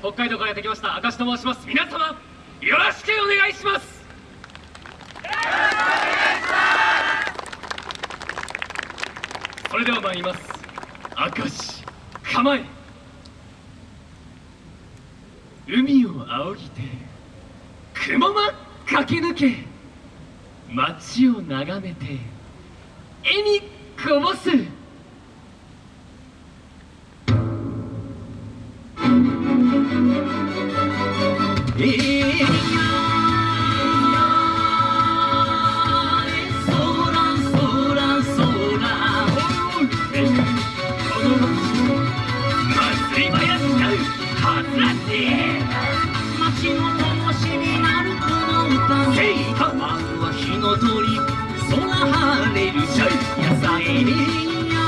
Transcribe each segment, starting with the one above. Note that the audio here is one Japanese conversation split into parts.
北海道からやってきました明石と申します。皆様よろしくお願いします。それでは参ります。明石構え。海を仰ぎて雲間駆け抜け街を眺めて絵にこぼす。街の灯しになるこの歌せいかまずは火の鳥空晴れるシャイ野菜にや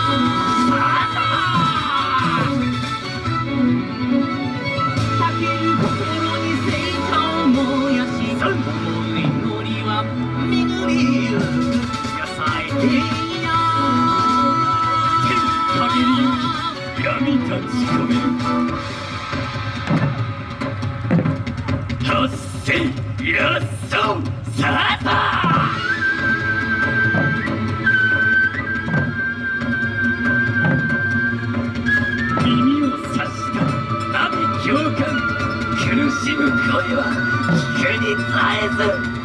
かける心に聖火を燃やし思う祈りは巡りゆく野菜にる発生やっそさあ耳を刺した阿鼻教官苦しむ声は聞くに絶えず。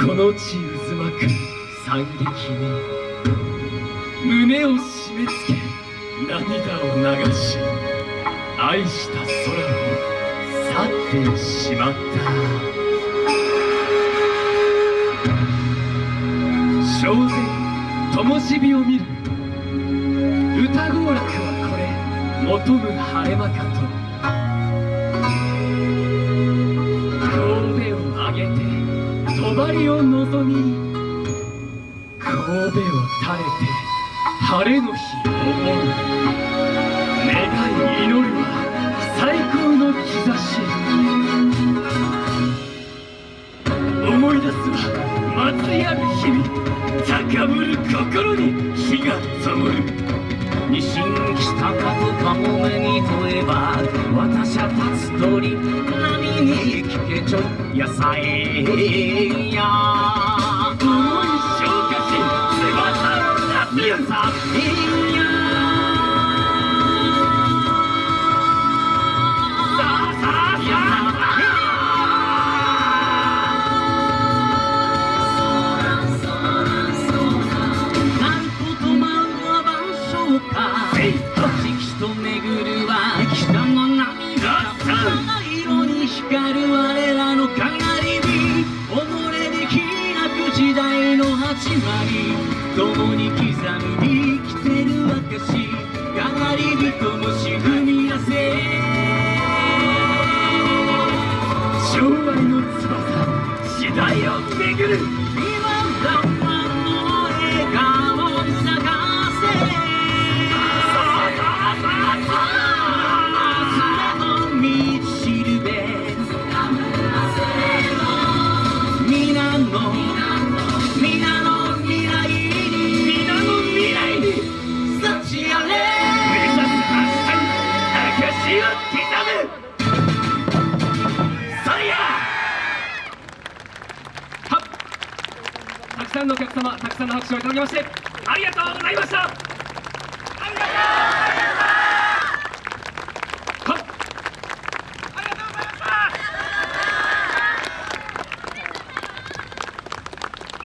この地渦巻く惨劇に胸を締め付け涙を流し愛した空を去ってしまった。正然灯火を見る。歌合楽はこれ求む晴れ間か戸を垂れて晴れの日を思う願い祈るは最高の兆し思い出すは祭りある日々高ぶる心に火が灯る西に北かとかも目に問えば私は立つ鳥波に聞けちょ野菜や思い翼を立つ野菜やさあさあさなんととまうは万象かせい四季と巡るは北の涙七色に光る我始まり共に刻む生きてる証かがり火ともし踏み出せ。将来の翼時代を巡る今だまのたくさんのお客様たくさんの拍手をいただきましてありがとうございました。